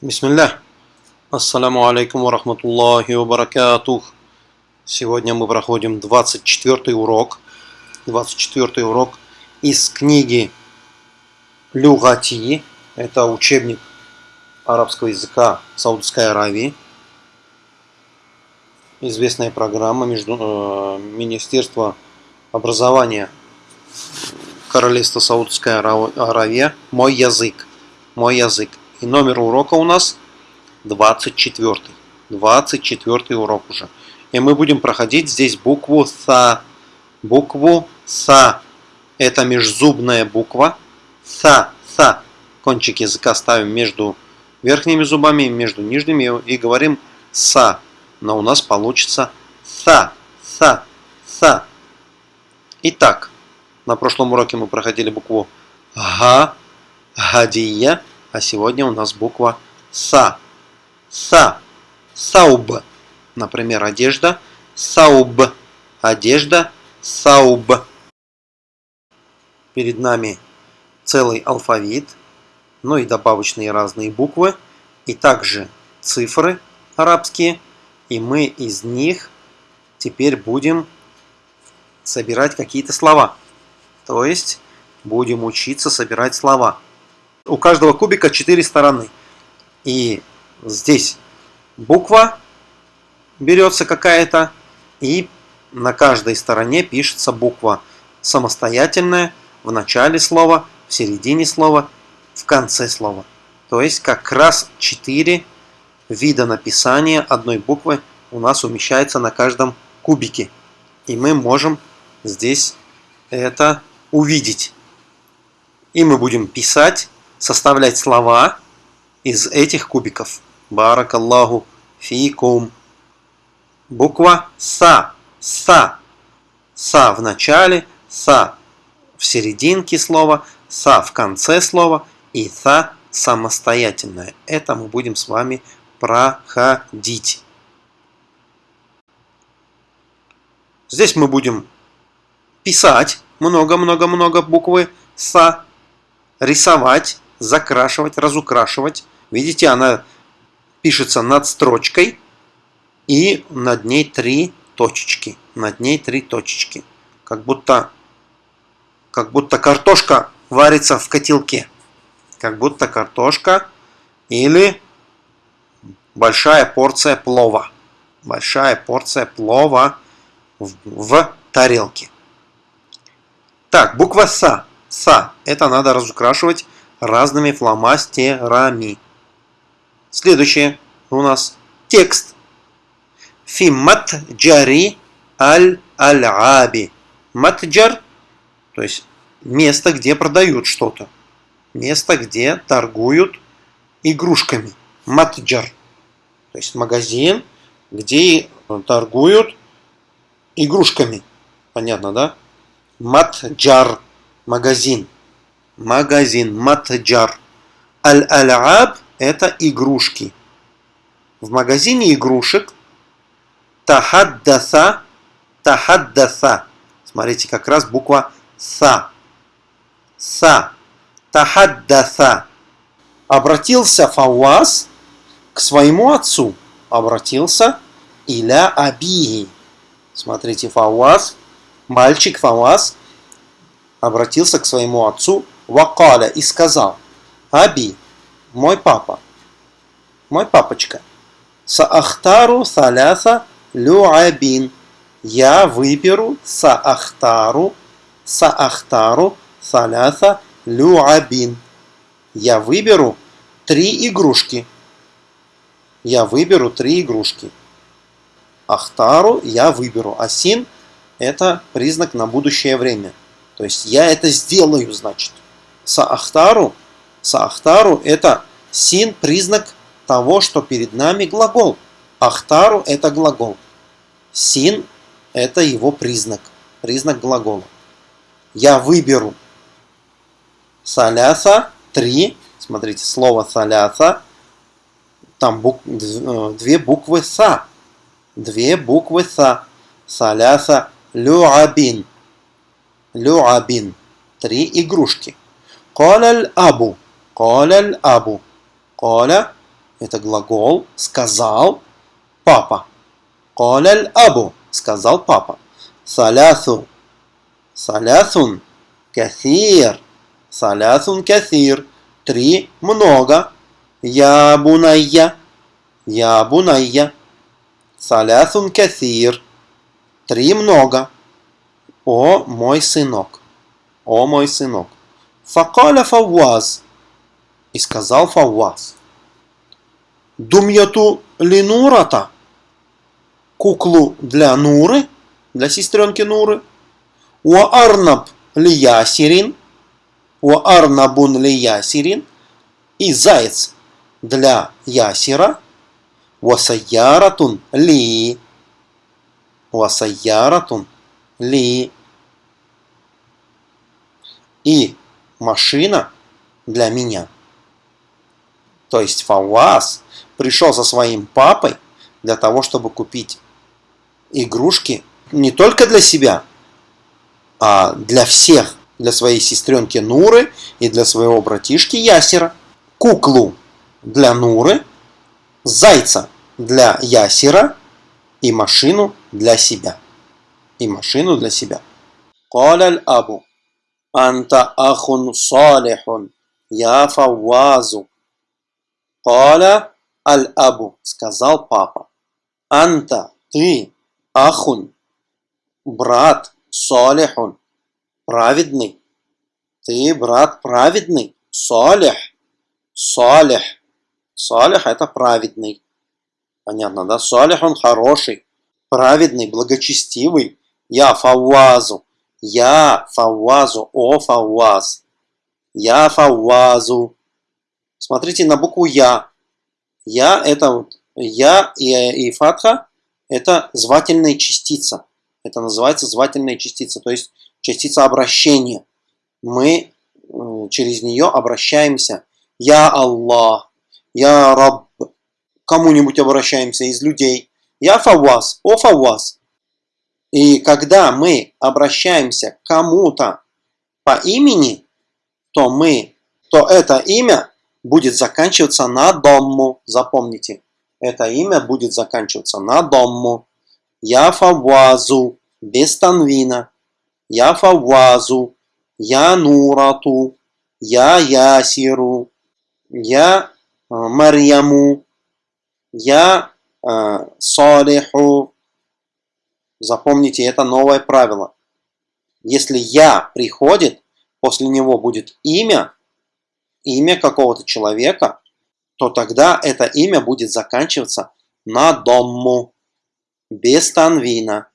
Бисмилля. Ассаламу алейкум ва рахматуллахи ва баракатух. Сегодня мы проходим 24 урок. 24 урок из книги Люгати. Это учебник арабского языка Саудовской Аравии. Известная программа между, э, Министерства образования Королевства Саудовская Аравия. Мой язык. Мой язык. И номер урока у нас 24. 24 урок уже. И мы будем проходить здесь букву СА. Букву СА. Это межзубная буква. СА. СА. Кончик языка ставим между верхними зубами, между нижними и говорим СА. Но у нас получится СА. СА. СА. Итак, на прошлом уроке мы проходили букву Га. Гадия. А сегодня у нас буква Са. Са. Сауб. Например, одежда. Сауб. Одежда. Сауб. Перед нами целый алфавит, ну и добавочные разные буквы, и также цифры арабские, и мы из них теперь будем собирать какие-то слова. То есть будем учиться собирать слова у каждого кубика 4 стороны. И здесь буква берется какая-то, и на каждой стороне пишется буква самостоятельная в начале слова, в середине слова, в конце слова. То есть как раз 4 вида написания одной буквы у нас умещается на каждом кубике. И мы можем здесь это увидеть. И мы будем писать составлять слова из этих кубиков. Баракаллаху фикум. Буква Са. Са. Са в начале, Са в серединке слова, Са в конце слова и Са самостоятельное. Это мы будем с вами проходить. Здесь мы будем писать много-много-много буквы Са, рисовать закрашивать, разукрашивать. Видите, она пишется над строчкой и над ней три точечки. Над ней три точечки. Как будто, как будто картошка варится в котелке. Как будто картошка или большая порция плова. Большая порция плова в, в тарелке. Так, буква СА. СА. Это надо разукрашивать разными фломастерами. Следующее у нас текст. Фи матджари аль-аль-аби. Матджар, то есть место, где продают что-то. Место, где торгуют игрушками. Матджар. То есть магазин, где торгуют игрушками. Понятно, да? Матджар. Магазин магазин, матджар. Аль-ал'аб – это игрушки. В магазине игрушек тахаддаса, тахаддаса. Смотрите, как раз буква са. Са. Тахаддаса. Обратился Фауаз к своему отцу. Обратился иля абии. Смотрите, Фауаз, мальчик Фауаз, обратился к своему отцу Вакаля и сказал, Аби, мой папа, мой папочка, Саахтару саляса люабин. Я выберу Саахтару, Саахтару саляса люабин. Я выберу три игрушки. Я выберу три игрушки. Ахтару я выберу. Асин это признак на будущее время. То есть я это сделаю, значит. Саахтару, саахтару это син признак того, что перед нами глагол. Ахтару это глагол. Син это его признак, признак глагола. Я выберу саляса, три, смотрите, слово саляса, там бук, э, две буквы са, две буквы са, саляса люабин, люабин, три игрушки. Коля абу. Коля абу. Коля – это глагол «сказал папа». Коля абу – сказал папа. Салясу. Салясун. Кассир. Салясун кассир. Три – много. Я бунайя. Я бунайя. Салясун кассир. Три – много. О мой сынок. О мой сынок. Факаля фавваз. И сказал фавваз. Думьяту линурата куклу для Нуры, для сестренки Нуры. Уа арнаб ли ясирин. Уа арнабун ли ясирин. И заяц для ясира. Васаяратун ли. Васаяратун ли. И машина для меня. То есть Фавас пришел со своим папой для того, чтобы купить игрушки не только для себя, а для всех. Для своей сестренки Нуры и для своего братишки Ясера. Куклу для Нуры, зайца для Ясера и машину для себя. И машину для себя. قال Абу, Анта ахун салихун, я фавазу. Каля аль-абу, сказал папа. Анта, ты, Ахун, брат, Салихун, праведный. Ты, брат, праведный. Салих, Салих. Салих это праведный. Понятно, да? Салих он хороший, праведный, благочестивый. Я фавазу. Я фавазу. О фаваз. Я фавазу. Смотрите на букву Я. Я это вот. Я и, и фатха это звательная частица. Это называется звательная частица, то есть частица обращения. Мы через нее обращаемся. Я Аллах, Я Рабб. Кому-нибудь обращаемся из людей. Я Фавас, о Фавас. И когда мы обращаемся к кому-то по имени, то мы, то это имя будет заканчиваться на дому. Запомните это имя будет заканчиваться на домму. Я фавазу, без танвина. Я фавазу, я нурату, я ясиру, я э, Марьяму, я э, Салиху. Запомните, это новое правило. Если я приходит, после него будет имя, имя какого-то человека, то тогда это имя будет заканчиваться на дому, без танвина.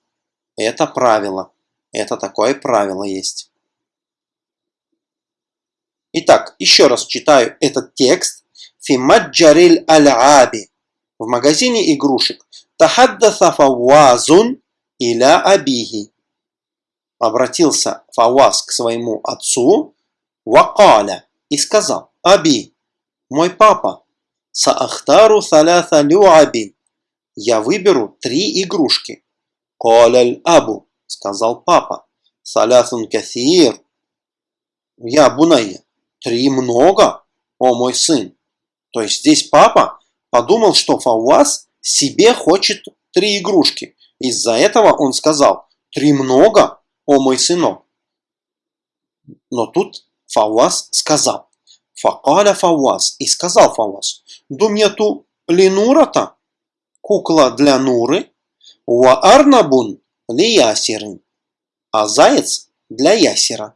Это правило. Это такое правило есть. Итак, еще раз читаю этот текст. Фимаджариль аль-аби. В магазине игрушек. Тахаддаса фавазун иля абихи. Обратился Фаваз к своему отцу. Вакаля. И сказал. Аби, мой папа. Саахтару саляса люабин. Я выберу три игрушки. Коляль абу, сказал папа. Салясун кассир. Я бунайя. Три много, о мой сын. То есть здесь папа подумал, что Фауаз себе хочет три игрушки. Из-за этого он сказал, три много, о мой сынок. Но тут Фауаз сказал, Факаля Фауаз, и сказал Фауаз, Думьяту линурата, кукла для Нуры, ва арнабун ли ясирин, а заяц для ясера,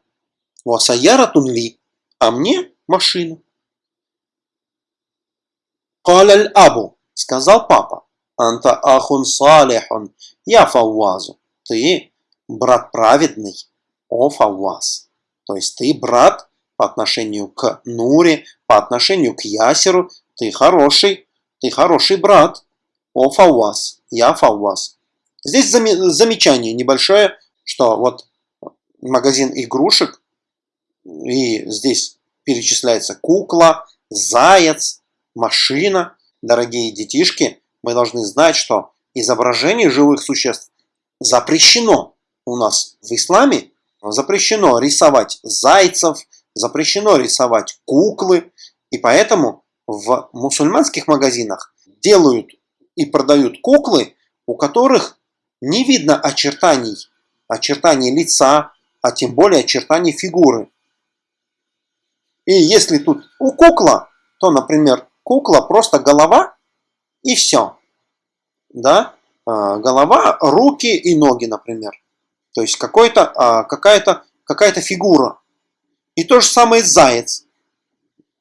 ва саяратун ли, а мне машина. Каляль абу, сказал папа, анта ахун салихун, я фаввазу, ты брат праведный, о фавваз. То есть ты брат по отношению к Нуре, по отношению к Ясеру, ты хороший, ты хороший брат. О, Фауаз, я Фауаз. Здесь замечание небольшое, что вот магазин игрушек, и здесь перечисляется кукла, заяц, машина. Дорогие детишки, мы должны знать, что изображение живых существ запрещено у нас в исламе. Запрещено рисовать зайцев, запрещено рисовать куклы, и поэтому в мусульманских магазинах делают и продают куклы, у которых не видно очертаний, очертаний лица, а тем более очертаний фигуры. И если тут у кукла, то, например, кукла просто голова и все. Да? А, голова, руки и ноги, например. То есть какая-то а, какая-то какая-то фигура. И то же самое заяц.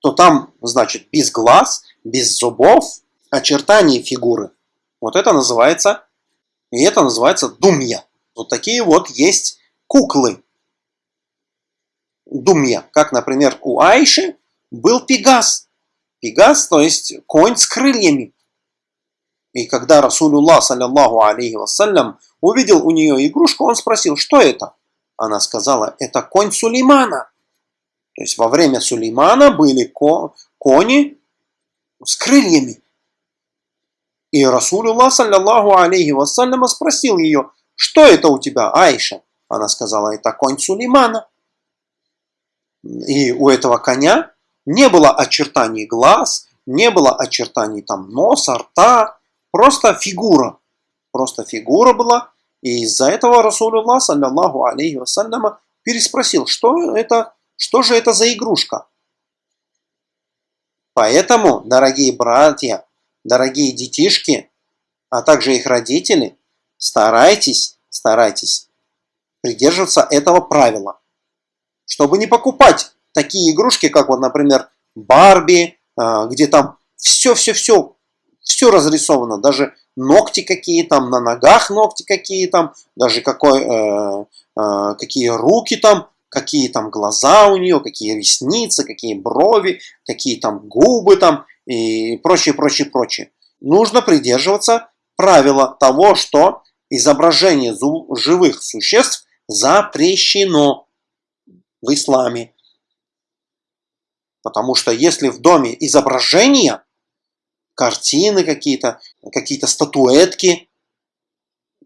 То там, значит, без глаз, без зубов, очертания фигуры. Вот это называется, и это называется думья. Вот такие вот есть куклы. Думья. Как, например, у Айши был Пегас. Пегас, то есть конь с крыльями. И когда Расулуллах, саллиллаху алейхи вассалям, увидел у нее игрушку, он спросил, что это? Она сказала, это конь Сулеймана. То есть во время Сулеймана были ко кони с крыльями. И Расулуллах, саллиллаху алейхи вассалям, спросил ее, что это у тебя, Айша? Она сказала, это конь Сулеймана. И у этого коня не было очертаний глаз, не было очертаний там носа, рта, просто фигура. Просто фигура была. И из-за этого Расулуллах, саллиллаху алейхи вассаляма, переспросил, что это, что же это за игрушка? Поэтому, дорогие братья, дорогие детишки, а также их родители, старайтесь, старайтесь придерживаться этого правила, чтобы не покупать такие игрушки, как вот, например, Барби, а, где там все-все-все, все разрисовано, даже ногти какие там, на ногах ногти какие там, даже какой, э, э, какие руки там, какие там глаза у нее, какие ресницы, какие брови, какие там губы там и прочее, прочее, прочее. Нужно придерживаться правила того, что изображение живых существ запрещено в исламе. Потому что если в доме изображения, картины какие-то, какие-то статуэтки,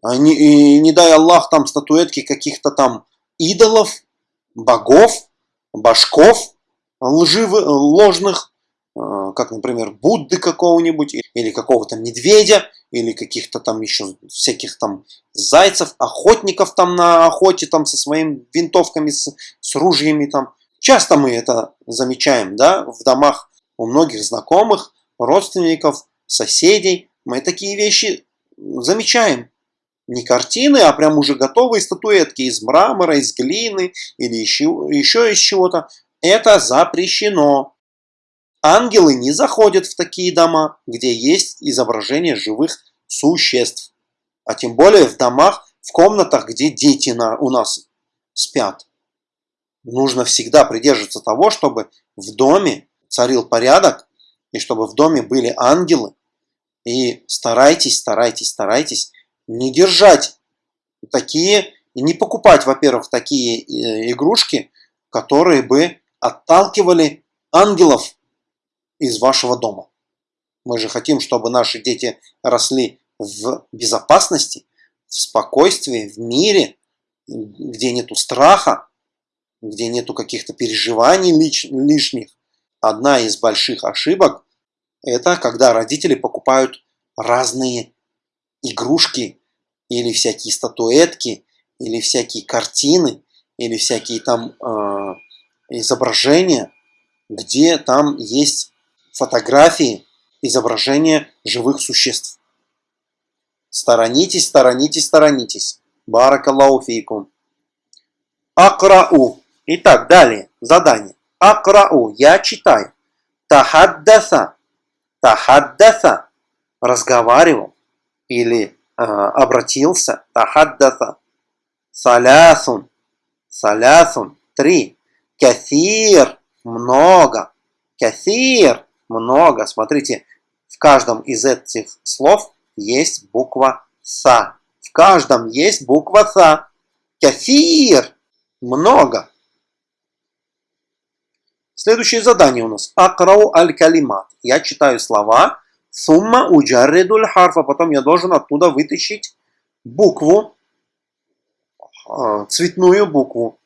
не, и не дай Аллах там статуэтки каких-то там идолов, богов, башков лживых, ложных, а, как, например, Будды какого-нибудь, или какого-то медведя, или каких-то там еще всяких там зайцев, охотников там на охоте там со своими винтовками, с, с ружьями там, Часто мы это замечаем, да, в домах у многих знакомых, родственников, соседей. Мы такие вещи замечаем. Не картины, а прям уже готовые статуэтки из мрамора, из глины или еще, еще из чего-то. Это запрещено. Ангелы не заходят в такие дома, где есть изображение живых существ. А тем более в домах, в комнатах, где дети на, у нас спят нужно всегда придерживаться того, чтобы в доме царил порядок, и чтобы в доме были ангелы. И старайтесь, старайтесь, старайтесь не держать такие, не покупать, во-первых, такие э, игрушки, которые бы отталкивали ангелов из вашего дома. Мы же хотим, чтобы наши дети росли в безопасности, в спокойствии, в мире, где нету страха, где нету каких-то переживаний лиш, лишних. Одна из больших ошибок – это когда родители покупают разные игрушки или всякие статуэтки, или всякие картины, или всякие там э, изображения, где там есть фотографии, изображения живых существ. Сторонитесь, сторонитесь, сторонитесь. Баракаллаху фейкум. Акрау. Итак, далее, задание. Акрау, я читаю. Тахаддаса, тахаддаса, разговаривал или э, обратился. Тахаддаса. Салясун, салясун, три. Кафир, много. Кафир, много. Смотрите, в каждом из этих слов есть буква Са. В каждом есть буква Са. Кафир, много. Следующее задание у нас. Акрау аль-калимат. Я читаю слова. Сумма уджарридуль харфа. Потом я должен оттуда вытащить букву, а, цветную букву.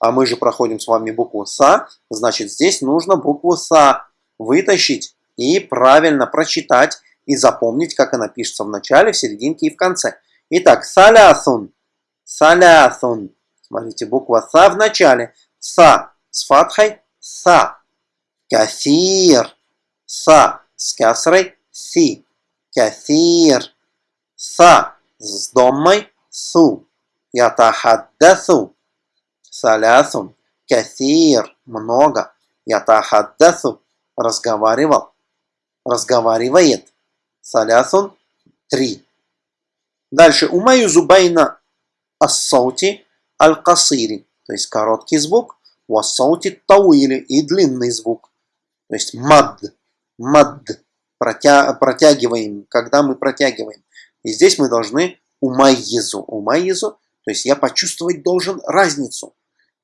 А мы же проходим с вами букву Са. Значит, здесь нужно букву Са вытащить и правильно прочитать и запомнить, как она пишется в начале, в серединке и в конце. Итак, салясун. Салясун. Смотрите, буква Са в начале. Са с фатхой. Са. Кафир. Са с кясрой. Си. Кафир. Са с домой. Су. Ятахаддасу. Салясун. Кафир. Много. Ятахаддасу. Разговаривал. Разговаривает. Салясун. Три. Дальше. Умаю зубайна ассаути аль-касири. То есть короткий звук. Вассаути тауили. И длинный звук. То есть мад. Мад. Протя протягиваем. Когда мы протягиваем. И здесь мы должны умайезу. Умайезу. То есть я почувствовать должен разницу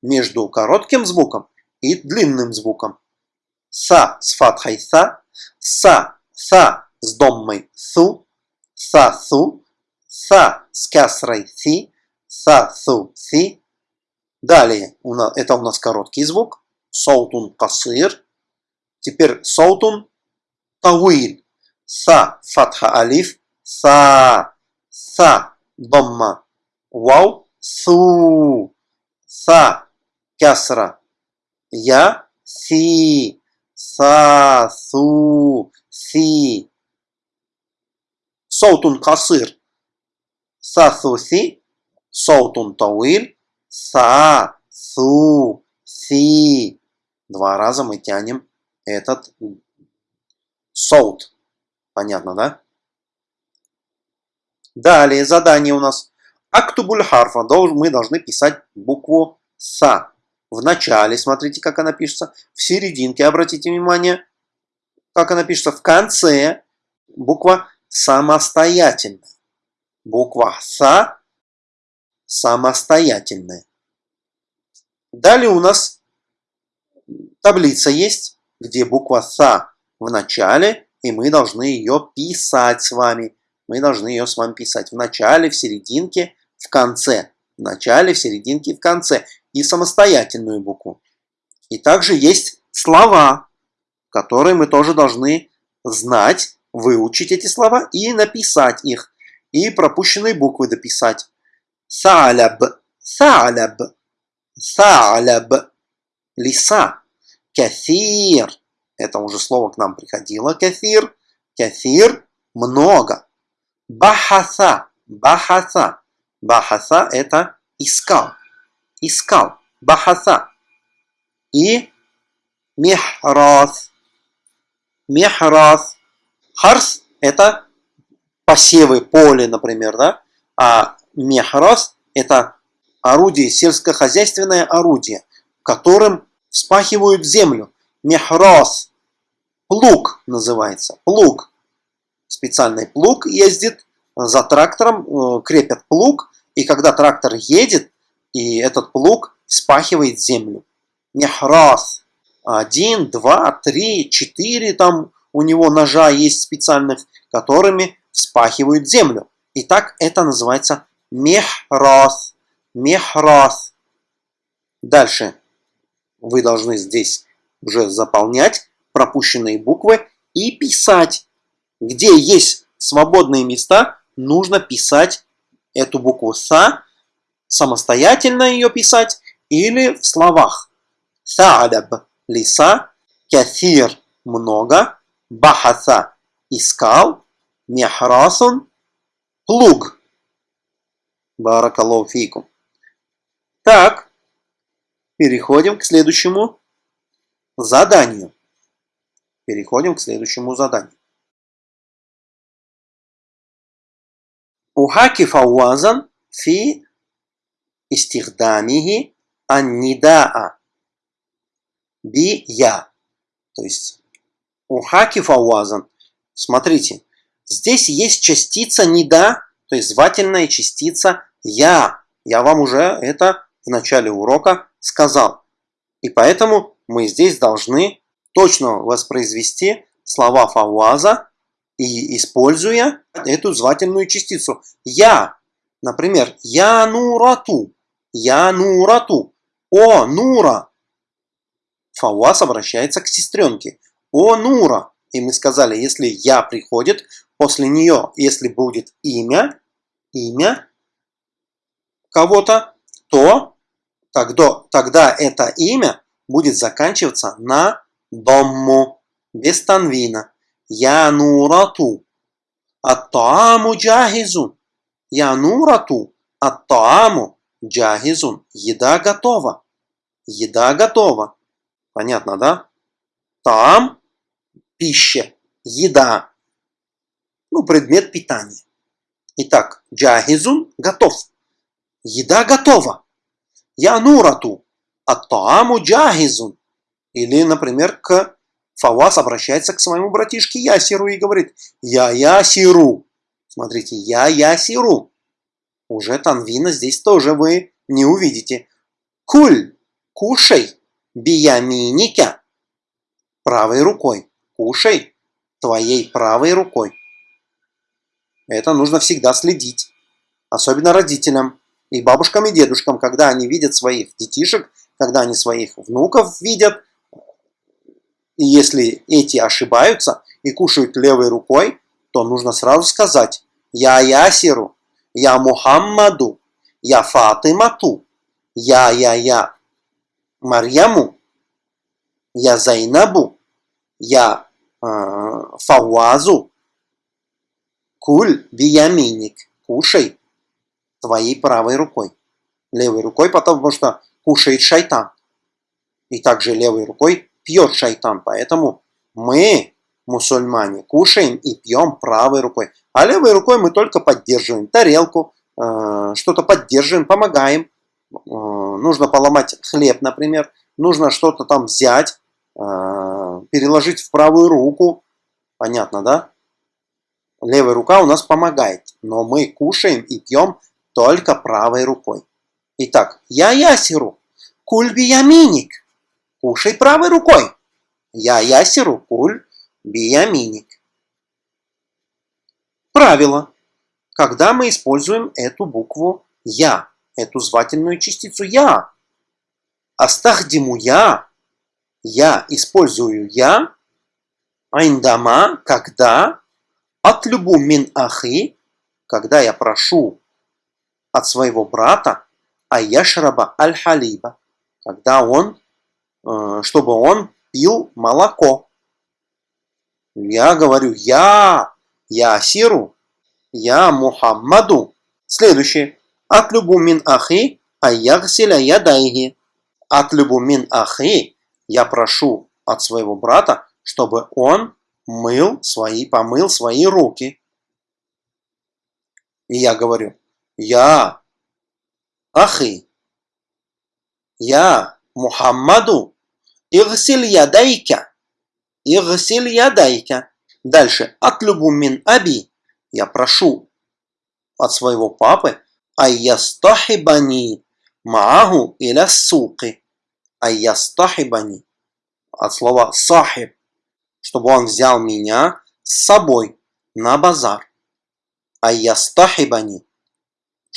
между коротким звуком и длинным звуком. Са с фатхой са. Са. Са с доммой су. Са су. Са с кясрой си. Са су си. Далее, это у нас короткий звук. Соутун касыр. Теперь соутун тауиль. Са фатха алиф. Са. Са домма. Вау. Су. Са кясра. Я. Си. Са. Су. Си. Соутун касыр. Са су си. Соутун тауиль. Са, су, си. Два раза мы тянем этот соут. Понятно, да? Далее задание у нас. Актубуль харфа. Мы должны писать букву Са. В начале, смотрите, как она пишется. В серединке, обратите внимание, как она пишется. В конце буква самостоятельная. Буква Са самостоятельная. Далее у нас таблица есть, где буква Са в начале, и мы должны ее писать с вами. Мы должны ее с вами писать в начале, в серединке, в конце. В начале, в серединке, в конце. И самостоятельную букву. И также есть слова, которые мы тоже должны знать, выучить эти слова и написать их. И пропущенные буквы дописать. Саляб, саляб, саляб, лиса. Кафир, это уже слово к нам приходило, кафир. Кафир, много. Бахаса, бахаса. Бахаса это искал, искал. Бахаса. И мехрас. Мехрас. Харс это посевы, поле, например, да? А Мехрос – это орудие, сельскохозяйственное орудие, которым вспахивают землю. Мехрос – плуг называется, плуг. Специальный плуг ездит за трактором, э, крепят плуг, и когда трактор едет, и этот плуг вспахивает землю. Мехрос. Один, два, три, четыре там у него ножа есть специальных, которыми вспахивают землю. Итак, это называется Мехрос. Мехрос. Дальше вы должны здесь уже заполнять пропущенные буквы и писать. Где есть свободные места, нужно писать эту букву «са», самостоятельно ее писать или в словах. Са'адаб – лиса, кафир – много, бахаса – искал, мехрасун – плуг – Баракаллаху фейкум. Так, переходим к следующему заданию. Переходим к следующему заданию. Ухаки фауазан фи истихдамихи аннидаа би я. То есть ухаки фауазан. Смотрите, здесь есть частица нида, то есть звательная частица я. Я вам уже это в начале урока сказал. И поэтому мы здесь должны точно воспроизвести слова фауаза и используя эту звательную частицу. Я, например, я нурату, я нурату, о нура. Фауаз обращается к сестренке. О нура, И мы сказали, если я приходит, после нее, если будет имя, имя кого-то, то тогда, тогда это имя будет заканчиваться на домму, без танвина. Я нурату. Ат-тааму джахизун. Я. Ат-тааму джахизун. Еда готова. Еда готова. Понятно, да? Там пища, еда. Ну, предмет питания. Итак, джахизун готов. Еда готова. Я нурату. Ат-тааму джахизун. Или, например, к Фавас обращается к своему братишке Ясиру и говорит «Я Ясиру». Смотрите, «Я Ясиру». Уже Танвина здесь тоже вы не увидите. Куль, кушай, бияминика. Правой рукой. Кушай твоей правой рукой. Это нужно всегда следить. Особенно родителям и бабушкам и дедушкам, когда они видят своих детишек, когда они своих внуков видят, и если эти ошибаются и кушают левой рукой, то нужно сразу сказать «Я Ясиру», «Я Мухаммаду», «Я Фатимату», «Я Я Я Марьяму», «Я Зайнабу», «Я э, Фауазу», «Куль бияминик», «Кушай» твоей правой рукой. Левой рукой, потому что кушает шайтан. И также левой рукой пьет шайтан. Поэтому мы, мусульмане, кушаем и пьем правой рукой. А левой рукой мы только поддерживаем тарелку, э, что-то поддерживаем, помогаем. Э, нужно поломать хлеб, например. Нужно что-то там взять, э, переложить в правую руку. Понятно, да? Левая рука у нас помогает, но мы кушаем и пьем только правой рукой. Итак, я ясиру, кульби яминик. Кушай правой рукой. Я ясеру куль бияминик. Правило. Когда мы используем эту букву «я», эту звательную частицу «я», астахдиму «я», я использую «я», айндама, когда, от любу мин ахи, когда я прошу от своего брата, а яшраба аль-халиба, когда он Э, чтобы он пил молоко. Я говорю, я, я Сиру, я Мухаммаду. Следующее. Атлюбу мин ахи, а ягсиля ядайги. Атлюбу мин ахи, я прошу от своего брата, чтобы он мыл свои, помыл свои руки. И я говорю, я ахи, я Мухаммаду, Игсиль ядайка. Игсиль ядайка. Дальше. Атлюбу мин аби. Я прошу от своего папы. Айястахибани мааху иля суки. Айястахибани. От слова сахиб. Чтобы он взял меня с собой на базар. Айястахибани.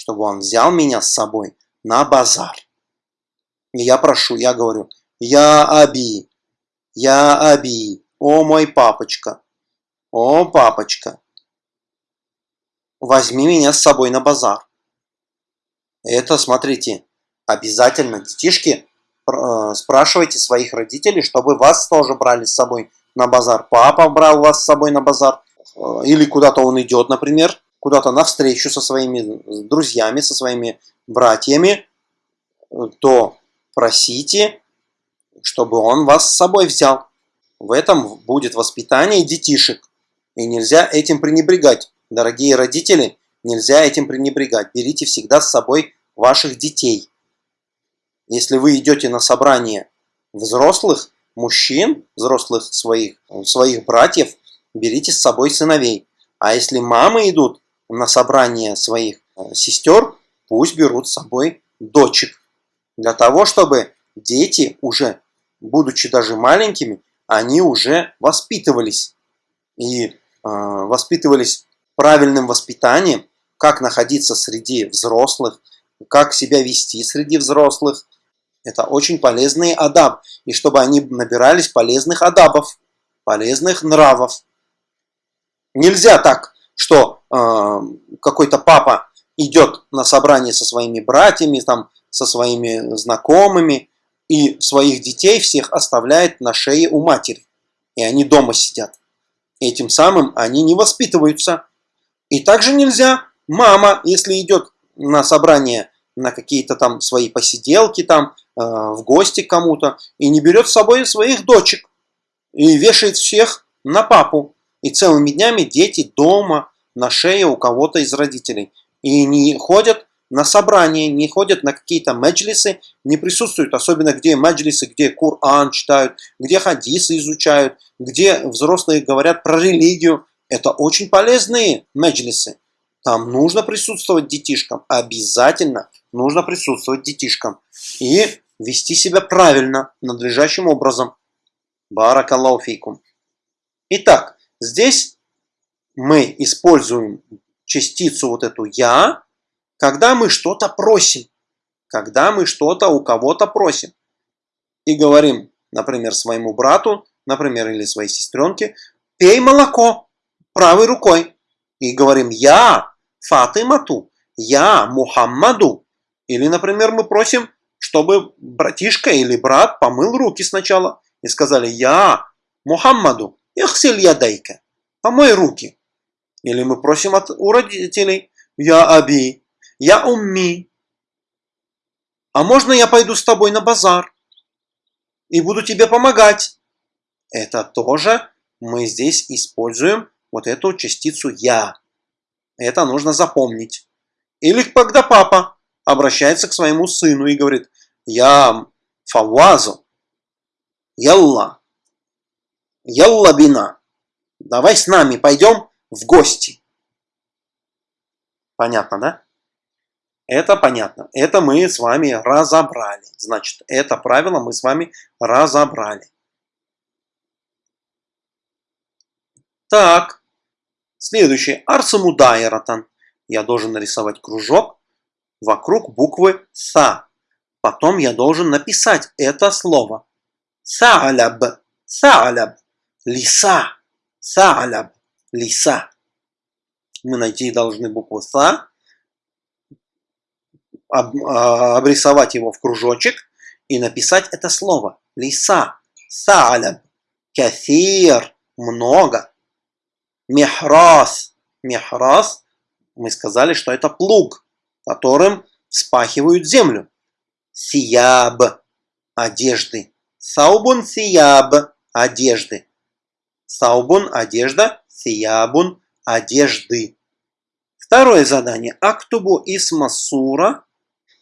Чтобы он взял меня с собой на базар. И я прошу, я говорю, я Аби. Я Аби. О мой папочка. О папочка. Возьми меня с собой на базар. Это, смотрите, обязательно, детишки, э, спрашивайте своих родителей, чтобы вас тоже брали с собой на базар. Папа брал вас с собой на базар. Э, или куда-то он идет, например, куда-то на встречу со своими друзьями, со своими братьями, э, то просите чтобы он вас с собой взял. В этом будет воспитание детишек. И нельзя этим пренебрегать. Дорогие родители, нельзя этим пренебрегать. Берите всегда с собой ваших детей. Если вы идете на собрание взрослых мужчин, взрослых своих, своих братьев, берите с собой сыновей. А если мамы идут на собрание своих э, сестер, пусть берут с собой дочек. Для того, чтобы дети уже будучи даже маленькими, они уже воспитывались. И э, воспитывались правильным воспитанием, как находиться среди взрослых, как себя вести среди взрослых. Это очень полезный адаб. И чтобы они набирались полезных адабов. полезных нравов. Нельзя так, что какой-то папа идет на собрание со своими братьями, там, со своими знакомыми, и своих детей всех оставляет на шее у матери. И они дома сидят. Этим самым они не воспитываются. И также нельзя мама, если идет на собрание, на какие-то там свои посиделки, там, э, в гости кому-то, и не берет с собой своих дочек, и вешает всех на папу. И целыми днями дети дома, на шее у кого-то из родителей. И не ходят на собрания, не ходят на какие-то меджлисы, не присутствуют, особенно где меджлисы, где Коран читают, где хадисы изучают, где взрослые говорят про религию. Это очень полезные меджлисы. Там нужно присутствовать детишкам, обязательно нужно присутствовать детишкам. И вести себя правильно, надлежащим образом. Баракаллаху фейкум. Итак, здесь мы используем частицу вот эту «я», когда мы что-то просим. Когда мы что-то у кого-то просим. И говорим, например, своему брату, например, или своей сестренке, пей молоко правой рукой. И говорим, я Фатимату, я Мухаммаду. Или, например, мы просим, чтобы братишка или брат помыл руки сначала и сказали «Я Мухаммаду, ихсиль ядайка, помой руки». Или мы просим от, у родителей «Я Аби, я Умми, а можно я пойду с тобой на базар и буду тебе помогать?» Это тоже мы здесь используем вот эту частицу «я». Это нужно запомнить. Или когда папа обращается к своему сыну и говорит «Я Фавазу, Ялла, Ялла бина, давай с нами пойдем в гости. Понятно, да? Это понятно. Это мы с вами разобрали. Значит, это правило мы с вами разобрали. Так, следующее. Арсамудайратан. Я должен нарисовать кружок вокруг буквы «са». Потом я должен написать это слово. Са'аляб, са'аляб, лиса, са'аляб, лиса. Мы найти должны букву «са», а, обрисовать его в кружочек и написать это слово. Лиса, са'аляб, кафир, много. Мехрас, мехрас, мы сказали, что это плуг, которым вспахивают землю. Сияб – одежды. Саубун сияб – одежды. Саубун – одежда, сиябун – одежды. Второе задание. Актубу исмасура.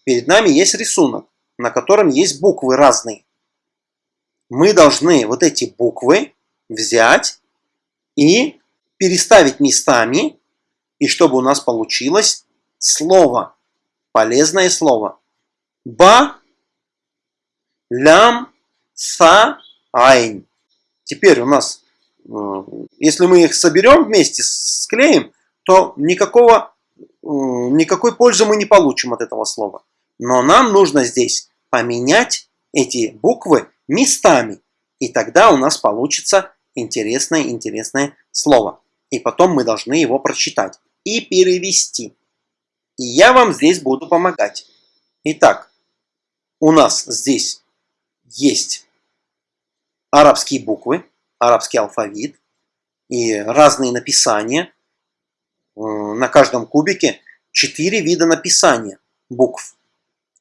Перед нами есть рисунок, на котором есть буквы разные. Мы должны вот эти буквы взять и переставить местами, и чтобы у нас получилось слово, полезное слово. Ба, лям, са, айн. Теперь у нас, если мы их соберем вместе, склеим, то никакого, э, никакой пользы мы не получим от этого слова. Но нам нужно здесь поменять эти буквы местами. И тогда у нас получится интересное-интересное слово. И потом мы должны его прочитать и перевести. И я вам здесь буду помогать. Итак, у нас здесь есть арабские буквы, арабский алфавит и разные написания. Э, на каждом кубике четыре вида написания букв.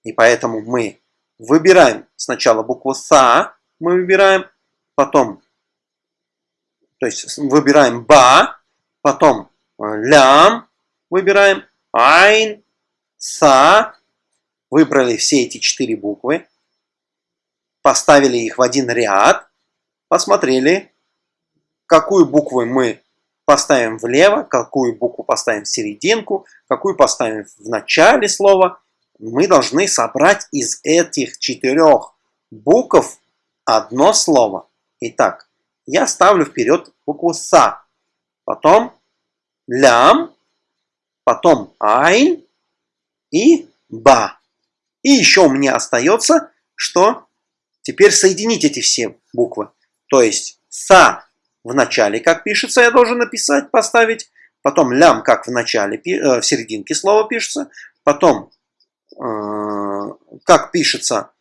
И поэтому мы выбираем сначала букву СА, мы выбираем, потом, то есть выбираем БА, потом э, лям, выбираем айн, са, выбрали все эти четыре буквы, поставили их в один ряд, посмотрели, какую букву мы поставим влево, какую букву поставим в серединку, какую поставим в начале слова. Мы должны собрать из этих четырех букв одно слово. Итак, я ставлю вперед букву СА, потом лям, потом айн и ба. И еще у меня остается, что теперь соединить эти все буквы. То есть са в начале, как пишется, я должен написать, поставить. Потом лям, как в начале, э, в серединке слова пишется. Потом, э, как пишется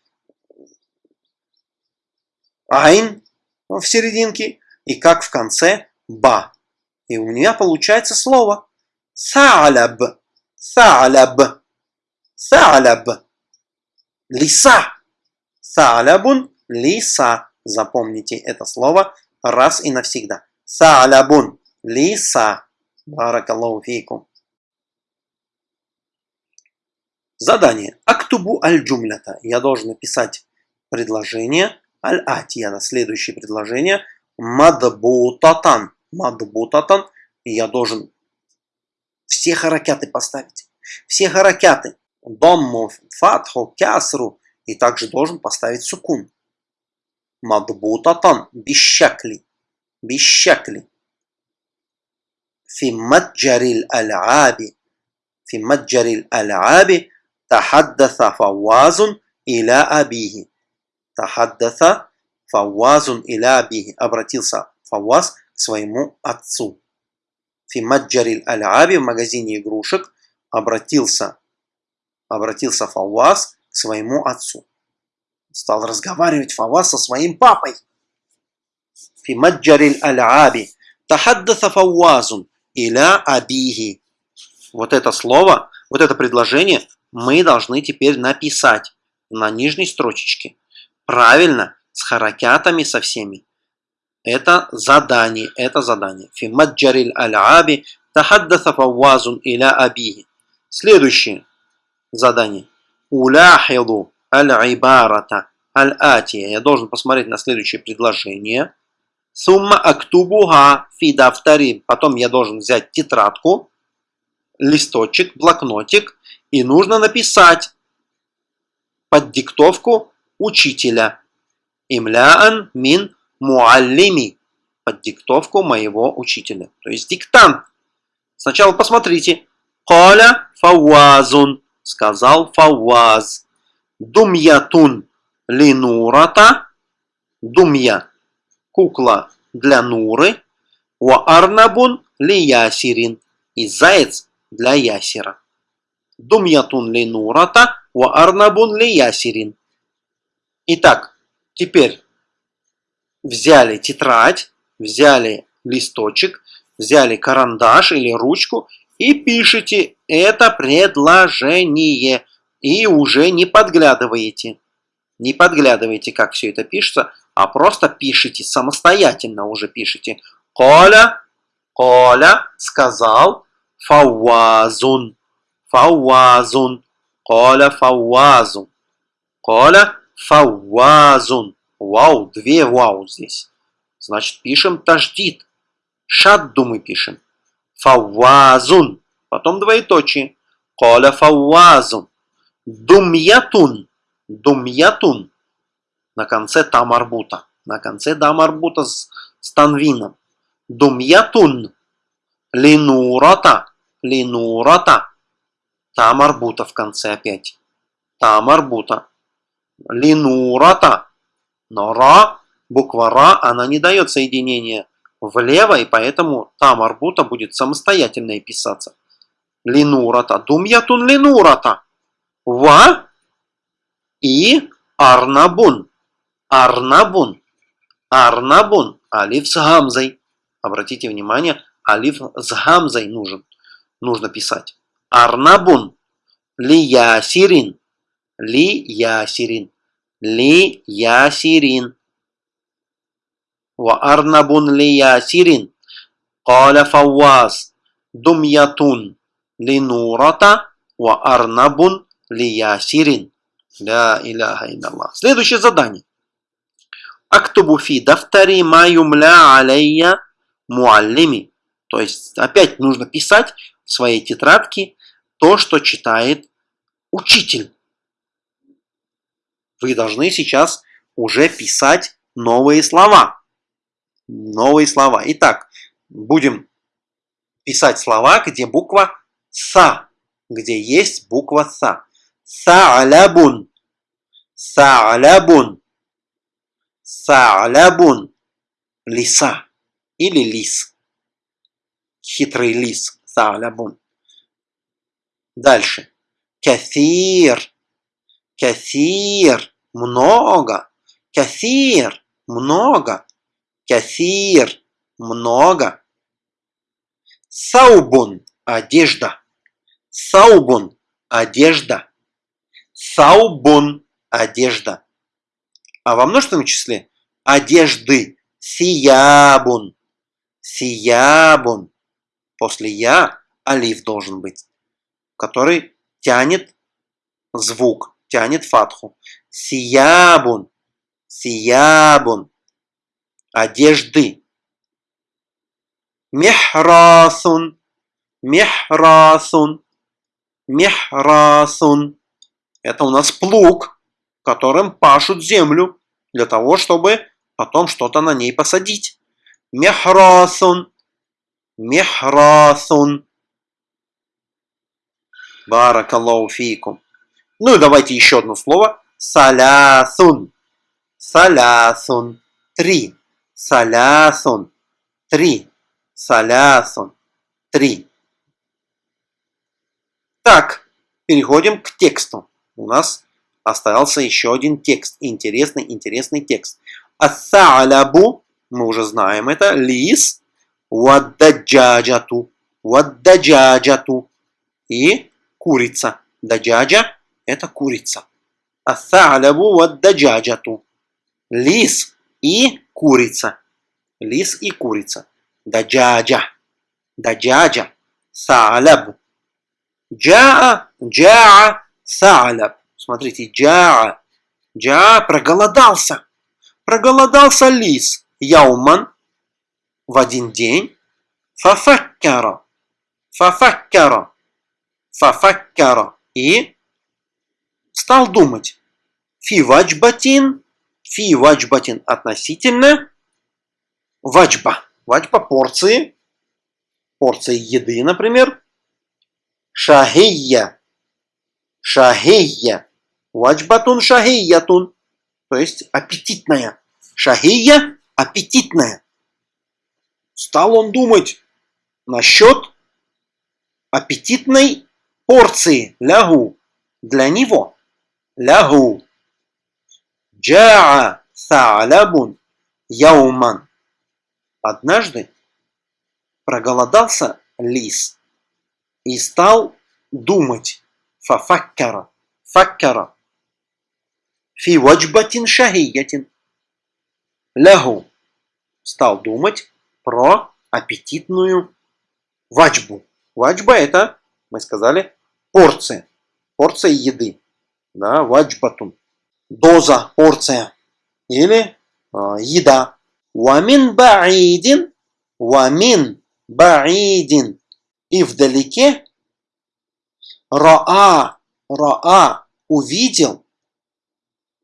عين в серединке. И как в конце باء. И у меня получается слово ثعلب. ثعلب. ثعلب. Лиса. ثعلبٌ лиса. Запомните это слово раз и навсегда. ثعلبٌ лиса. بارك الله فيكم. Задание. أكتب الجملة. Я должен написать предложение аль-атия. Следующее предложение. Мадбутатан. Мадбутатан. Я должен все харакяты поставить. Все харакяты. Домму, фатху, кясру. И также должен поставить сукун. Мадбутатан. Бищакли. Бищакли. في متجر الألعاب في متجر الألعاب تحدث فواز إلى أبيه تحدث فواز إلى أبيه обратился Фаваз к своему отцу في متجر الألعاب в магазине игрушек обратился обратился Фаваз к своему отцу стал разговаривать Фаваз со своим папой في متجر الألعاب تحدث فواز иля абихи. Вот это слово, вот это предложение мы должны теперь написать на нижней строчечке. Правильно, с харакятами со всеми. Это задание, это задание. Фи маджарил аль-аби тахаддаса фаввазун иля абихи. Следующее задание. Уляхилу аль-ибарата аль-атия. Я должен посмотреть на следующее предложение. Сумма актубуха фи дафтари. Потом я должен взять тетрадку, листочек, блокнотик, и нужно написать под диктовку учителя. Имляан мин муаллими. Под диктовку моего учителя. То есть диктант. Сначала посмотрите. Коля фауазун. Сказал фауаз. Думьятун линурата. Думья кукла для Нуры, wa арнабун ли ясирин и заяц для ясера. Думьятун ли нурата, wa арнабун ли ясирин. Итак, теперь взяли тетрадь, взяли листочек, взяли карандаш или ручку и пишите это предложение. И уже не подглядываете. Не подглядывайте, как все это пишется, а просто пишите самостоятельно уже пишите. Коля, Коля сказал фауазун, фауазун, Коля фауазун, Коля фауазун. Вау, две вау здесь. Значит, пишем таждид. Шадду мы пишем. Фауазун. Потом двоеточие. Коля фауазун. Думьятун. Думьятун на конце тамарбута. На конце дамарбута с, с танвином. Думьятун. Линурата. Линурата. Тамарбута в конце опять. Тамарбута. Линурата. Но ра, буква ра, она не дает соединения влево, и поэтому тамарбута будет самостоятельно писаться. Линурата. Думьятун линурата. Ва и арнабун. Арнабун. Арнабун. Алиф с гамзой. Обратите внимание, алиф с гамзой нужен. Нужно писать. Арнабун. Ли ясирин. Ли ясирин. Ли ясирин. وأرنب لياسر قال فواز دمية لنورة وأرنب лиясирин. Ля иляха илlallah. Следующее задание. Актубу фи дафтари ма юмля алейя муаллими. То есть опять нужно писать в своей тетрадке то, что читает учитель. Вы должны сейчас уже писать новые слова. Новые слова. Итак, будем писать слова, где буква «са», где есть буква «са». Са'лябун. Са'лябун. Са'лябун. Лиса. или лис. Хитрый лис. Салябун. Дальше. Кафир. Кафир. Много. Кафир. Много. Кафир. Много. Саубун. Одежда. Саубун. Одежда. Саубун. Одежда. А во множественном числе одежды. Сиябун. Сиябун. После я алиф должен быть, который тянет звук, тянет фатху. Сиябун. Сиябун. Одежды. Мехрасун. Мехрасун. Мехрасун. Это у нас плуг, которым пашут землю для того, чтобы потом что-то на ней посадить. Мехрасун. Мехрасун. Баракаллаху фикум. Ну и давайте еще одно слово. Салясун. Салясун. Три. Салясун. Три. Салясун. Три. Так, переходим к тексту. У нас остался еще один текст. Интересный, интересный текст. Ассалябу, мы уже знаем это, лис, ваддаджаджату, ваддаджаджату и курица. Даджаджа – это курица. Ассалябу ваддаджаджату. Лис и курица. Лис и курица. Даджаджа. Даджаджа. Саляб. Джаа, джаа, саляб. Смотрите, джаа. Джаа проголодался. Проголодался лис. Яуман в один день. Фафаккара. Фафаккара. Фафаккара. И стал думать. Фи ваджбатин. Фи ваджбатин относительно ваджба. Ваджба порции. Порции еды, например. Шахия. Шахия. Ваджбатун шахиятун. То есть аппетитная. Шахия – аппетитная. Стал он думать насчет аппетитной порции лягу для него. Лягу. Джаа са'лабун яуман. Однажды проголодался лис и стал думать. Фафаккара. Факкара. Фи ваджбатин шахиятин. Лягу. Стал думать про аппетитную ваджбу. Ваджба это, мы сказали, порция. Порция еды. Да, ваджбатун. Доза, порция. Или э, еда. Вамин баидин. Вамин баидин. И вдалеке Раа, Раа увидел,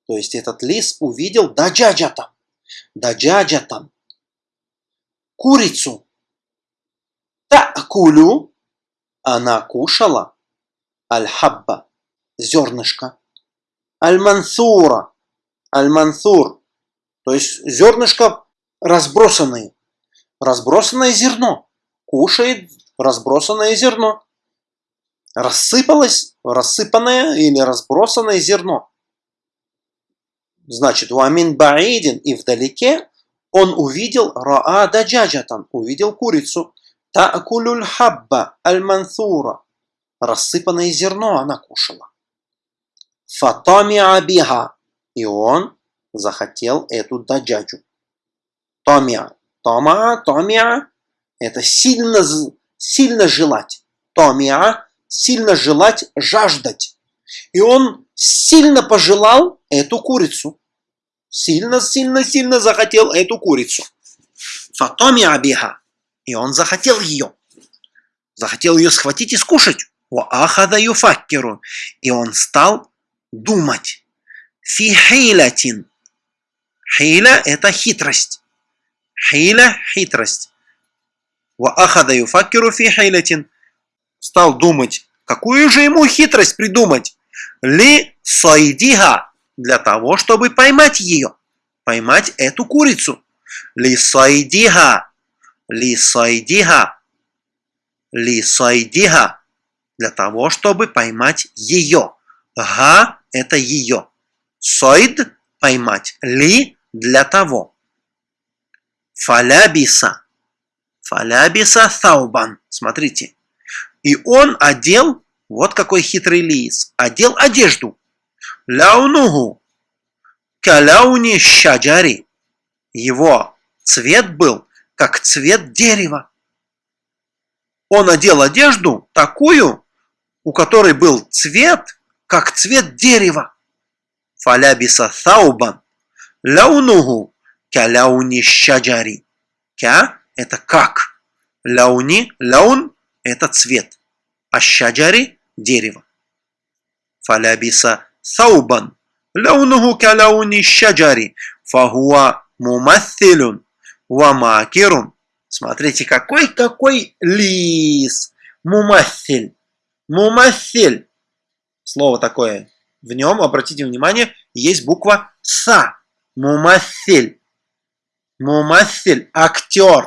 то есть этот лис увидел даджаджатам, даджаджатам, курицу. Та'кулю, она кушала, аль-хабба, зернышко, аль-мансура, аль-мансур, то есть зернышко разбросанные, разбросанное зерно, кушает разбросанное зерно рассыпалось, рассыпанное или разбросанное зерно. Значит, у Амин Баидин и вдалеке он увидел Раа Даджаджатан, увидел курицу. Таакулюль хабба аль-мансура. Рассыпанное зерно она кушала. Фатами абиха. И он захотел эту даджаджу. Томиа. Тома, томиа. Это сильно, сильно желать. Томиа сильно желать, жаждать. И он сильно пожелал эту курицу. Сильно, сильно, сильно захотел эту курицу. Фатоми абиха. И он захотел ее. Захотел ее схватить и скушать. Ахада юфаккеру. И он стал думать. Фи хейлятин. Хейля – это хитрость. Хейля – хитрость. Ахада юфаккеру фи хейлятин стал думать, какую же ему хитрость придумать. Ли сайдиха, для того, чтобы поймать ее, поймать эту курицу. Ли сайдиха, ли сайдиха. Ли сайдиха. Для того, чтобы поймать ее. Га – это ее. Сойд – поймать. Ли – для того. Фалябиса. Фалябиса таубан. Смотрите. И он одел, вот какой хитрый лис, одел одежду. Ляунугу. Каляуни шаджари. Его цвет был, как цвет дерева. Он одел одежду такую, у которой был цвет, как цвет дерева. Фалябиса таубан. Ляунугу каляуни шаджари. Кя – это как. Ляуни, ляун – это цвет. А шаджари – дерево. Фалябиса таубан. Ляунугу каляуни шаджари. Фахуа мумаthилюн ва макирун. Смотрите, какой-какой лис. Мумаthиль. Мумаthиль. Слово такое. В нем, обратите внимание, есть буква Са. Мумаthиль. Мумаthиль. Актер.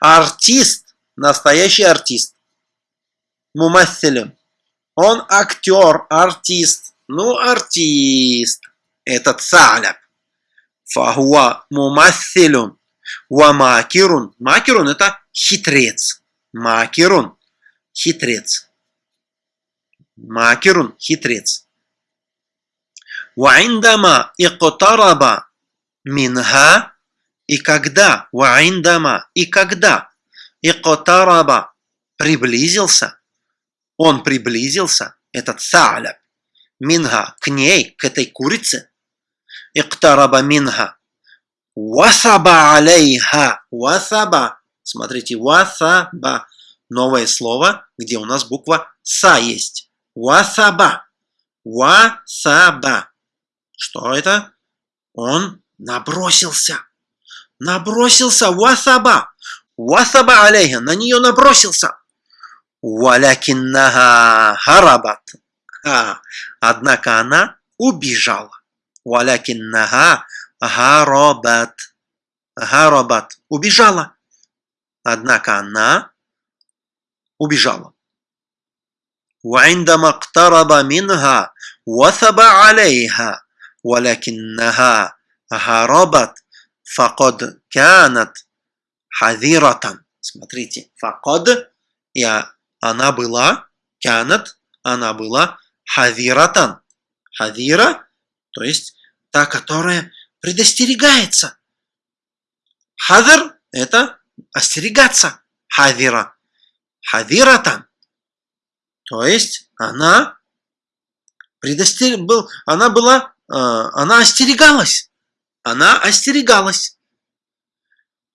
Артист. Настоящий артист. Мумаthилюн. Он актер, артист. Ну, артист. Это цаляб. Фахуа мумаthилюн. Ва макирун. Макирун это хитрец. Макирун. Хитрец. Макирун. Хитрец. Ваиндама иқтараба минха. И когда, ваиндама, и когда, иқтараба приблизился, он приблизился, этот са'ляб, минха, к ней, к этой курице, иқтараба минха, васаба алейха, васаба, смотрите, васаба, новое слово, где у нас буква са есть, васаба, васаба, что это? Он набросился. Набросился васаба. Васаба алейха. На нее набросился. Валякиннага харабат. А, однако она убежала. Валякиннага гарабат. Гарабат. Убежала. Однако она убежала. وعندما اقترب منها وثب عليها ولكنها هربت فقد كانت حذرة смотрите فقد я она была, канат, она была хавиратан. Хавира, то есть та, которая предостерегается. Хавир – это остерегаться. Хавира. Хавиратан. То есть она предостер... был, она была, э, она остерегалась. Она остерегалась.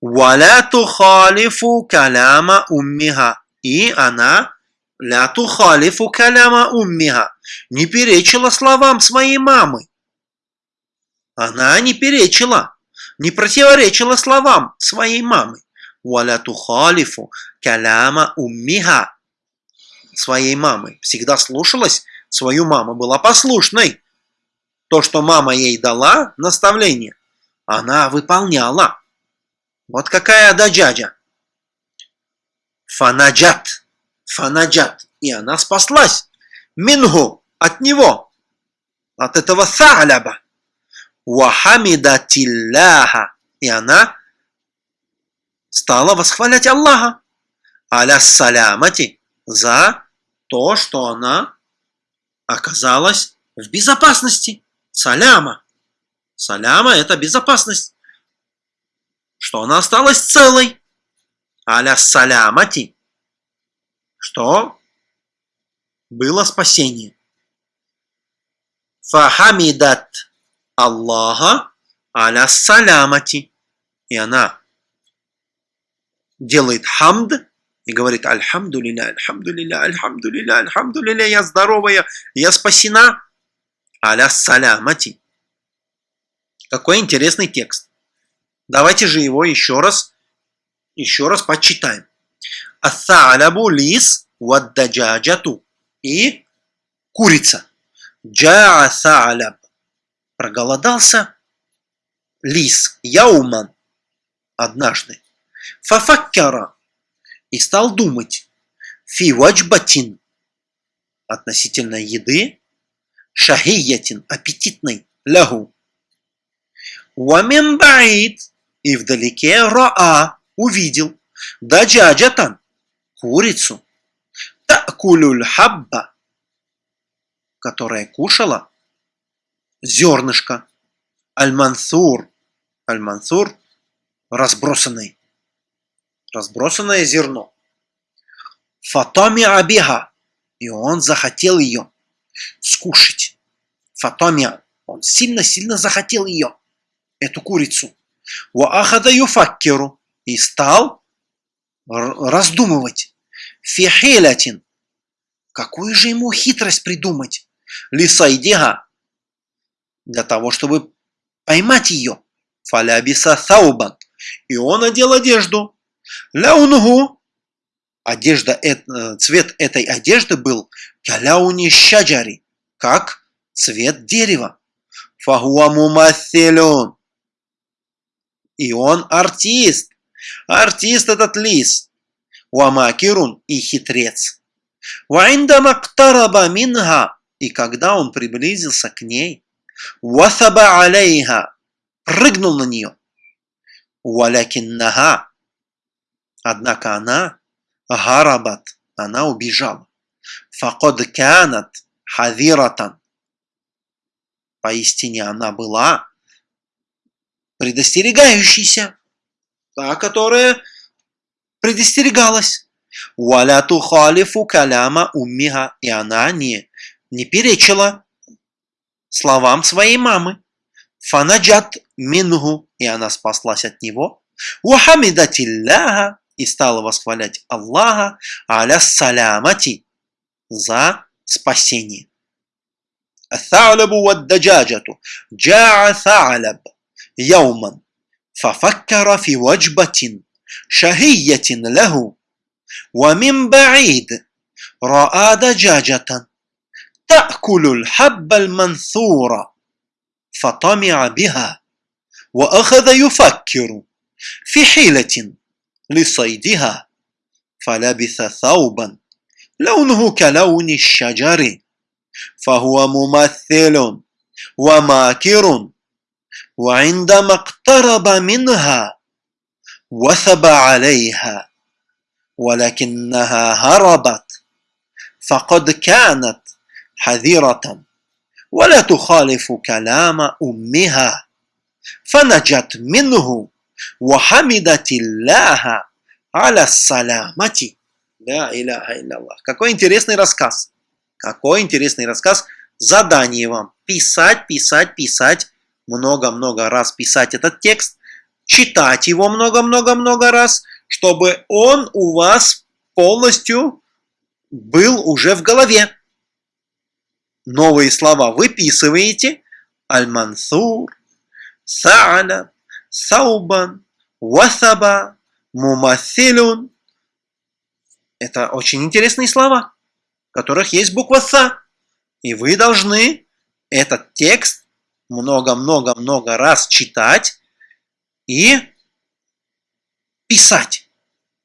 Валя тухалифу каляма уммиха. И она ля тухалифу каляма уммиха. Не перечила словам своей мамы. Она не перечила, не противоречила словам своей мамы. Валя тухалифу каляма уммиха. Своей мамы. Всегда слушалась свою маму, была послушной то, что мама ей дала, наставление, она выполняла. Вот какая ададжаджа. Фанаджат. Фанаджат. И она спаслась. Мингу. От него. От этого са'ляба. Вахамидатилляха. И она стала восхвалять Аллаха. Аля салямати. За то, что она оказалась в безопасности. Саляма. Саляма – это безопасность. Что она осталась целой. Аля салямати. Что было спасение. Фахамидат Аллаха аля салямати. И она делает хамд и говорит Альхамду лилля, Альхамду лилля, Альхамду лилля, Альхамду лилля, я здоровая, я спасена аля салямати. Какой интересный текст. Давайте же его еще раз, еще раз почитаем. Асалябу лис ваддаджаджату. И курица. Джаа. Проголодался лис. Яуман. Однажды. Фафаккара. И стал думать. Фи ваджбатин. Относительно еды. Шахиятин. Аппетитной. Лягу. Вамин баид. И вдалеке раа. Увидел. Даджаджатан. Курицу. Такулюль хабба. Которая кушала зернышко. Аль-Мансур. Аль-Мансур разбросанный. Разбросанное зерно. Фатоми абиха. И он захотел ее скушать. Фатомия. Он сильно-сильно захотел ее, эту курицу. Ва ахада юфаккеру. И стал раздумывать. Фихилятин. Какую же ему хитрость придумать? Лисайдига. Для того, чтобы поймать ее. Фалябиса саубан. И он одел одежду. Ляунугу. Одежда, э, цвет этой одежды был каляуни щаджари, как цвет дерева. Фахуа И он артист. Артист этот лис. Уамакирун и хитрец. Ваиндама ктараба минха. И когда он приблизился к ней, васаба алейха, прыгнул на нее. Валякиннага. Однако она, гарабат, она убежала. Факод канат хавиратан. Поистине она была предостерегающейся, та, которая предостерегалась. Валяту халифу каляма уммиха. И она не, не перечила словам своей мамы. Фанаджат мингу, и она спаслась от него. Вахамидатилляха, и стала восхвалять Аллаха, аля салямати, за спасение. الثعلب والدجاجة جاع ثعلب يوما ففكر في وجبة شهية له ومن بعيد رأى دجاجة تأكل الحب المنثور فطمع بها وأخذ يفكر في حيلة لصيدها فلبث ثوبا لونه كلون الشجر فهو ممثل وماكر وعندما اقترب منها وثب عليها ولكنها هربت فقد كانت حذرة ولا تخالف كلام أمها فنجت منه وحمدت الله على السلامة لا إله إلا الله Какой интересный рассказ. Какой интересный рассказ. Задание вам. Писать, писать, писать. Много-много раз писать этот текст. Читать его много-много-много раз, чтобы он у вас полностью был уже в голове новые слова выписываете. Аль-Мансур, Са'аля, Саубан, Васаба, Мумасилюн. Это очень интересные слова, в которых есть буква Са. И вы должны этот текст много-много-много раз читать и писать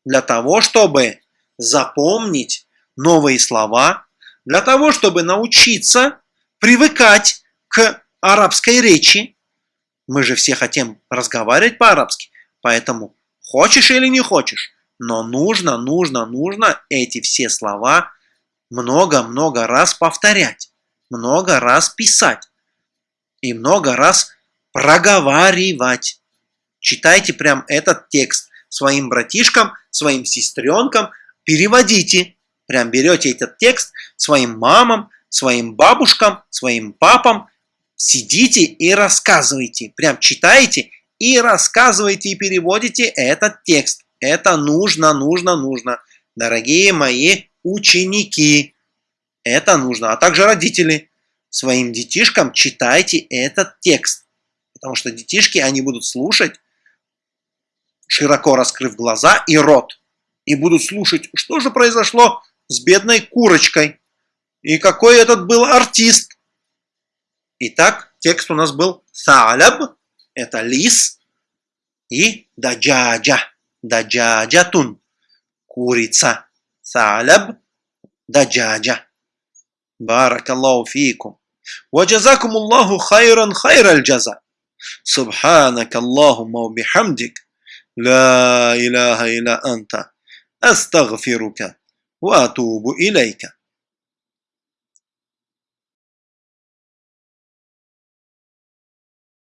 для того, чтобы запомнить новые слова, для того, чтобы научиться привыкать к арабской речи. Мы же все хотим разговаривать по-арабски, поэтому хочешь или не хочешь, но нужно, нужно, нужно эти все слова много-много раз повторять, много раз писать и много раз проговаривать. Читайте прям этот текст своим братишкам, своим сестренкам, переводите. Прям берете этот текст своим мамам, своим бабушкам, своим папам, сидите и рассказывайте. Прям читаете и рассказывайте и переводите этот текст. Это нужно, нужно, нужно. Дорогие мои ученики, это нужно. А также родители, своим детишкам читайте этот текст. Потому что детишки, они будут слушать, широко раскрыв глаза и рот. И будут слушать, что же произошло с бедной курочкой. И какой этот был артист. Итак, текст у нас был «Саляб» – это лис, и «даджаджа» – «даджаджатун» – курица. «Саляб» – «даджаджа». Баракаллаху фикум. وجزاكم الله خيرا خير الجزاء. سبحانك اللهم وبحمدك. لا إله إلا أنت. أستغفرك وأتوب إليك.